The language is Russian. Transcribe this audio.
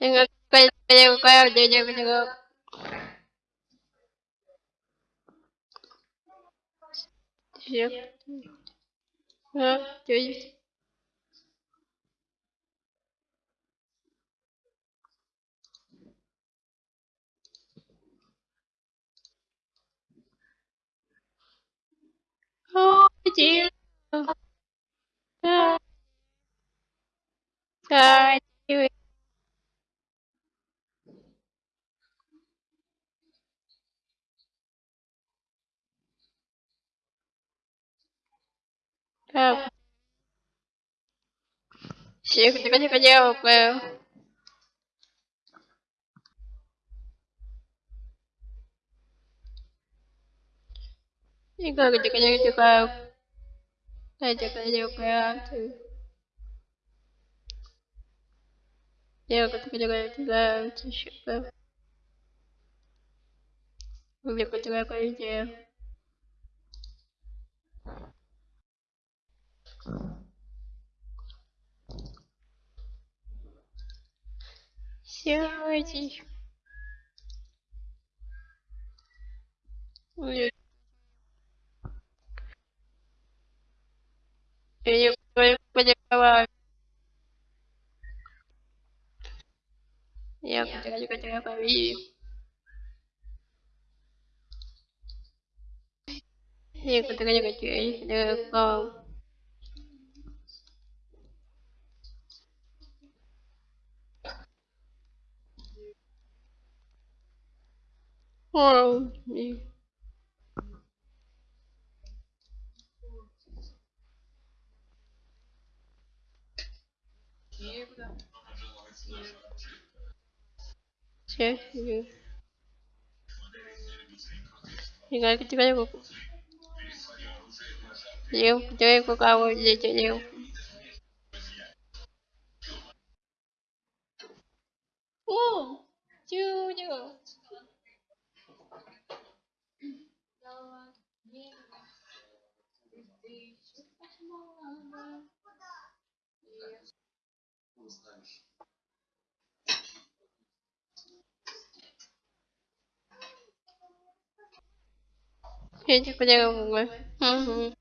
Oh, dear. Oh, dear. Tá. Chico, cadê, cadê, cadê? Chico, cadê, cadê, cadê, cadê? Cadê, cadê, cadê? Eu continuo jogando, tipo... Eu continuo com a ideia. Сядь. Нет. Я не понимаю. Я только тебя поверю. Я только тебя поверю. Wow. Şey, 이거 이렇게 찍어주고 eu chơi của câu gì chơi yêu ô chưa chưa 学习不那个什么，哼。